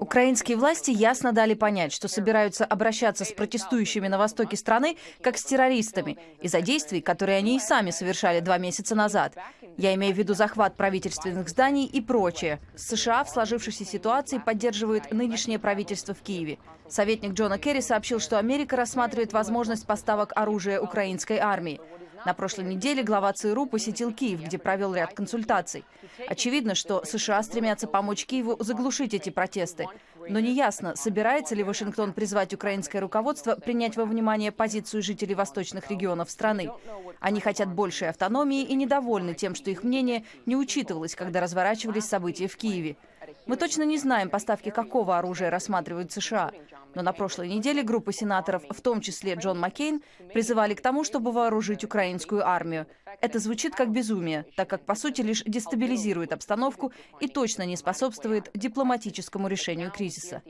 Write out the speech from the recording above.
Украинские власти ясно дали понять, что собираются обращаться с протестующими на востоке страны как с террористами из-за действий, которые они и сами совершали два месяца назад. Я имею в виду захват правительственных зданий и прочее. США в сложившейся ситуации поддерживают нынешнее правительство в Киеве. Советник Джона Керри сообщил, что Америка рассматривает возможность поставок оружия украинской армии. На прошлой неделе глава ЦРУ посетил Киев, где провел ряд консультаций. Очевидно, что США стремятся помочь Киеву заглушить эти протесты. Но неясно, собирается ли Вашингтон призвать украинское руководство принять во внимание позицию жителей восточных регионов страны. Они хотят большей автономии и недовольны тем, что их мнение не учитывалось, когда разворачивались события в Киеве. Мы точно не знаем, поставки какого оружия рассматривают США. Но на прошлой неделе группа сенаторов, в том числе Джон Маккейн, призывали к тому, чтобы вооружить украинскую армию. Это звучит как безумие, так как, по сути, лишь дестабилизирует обстановку и точно не способствует дипломатическому решению кризиса.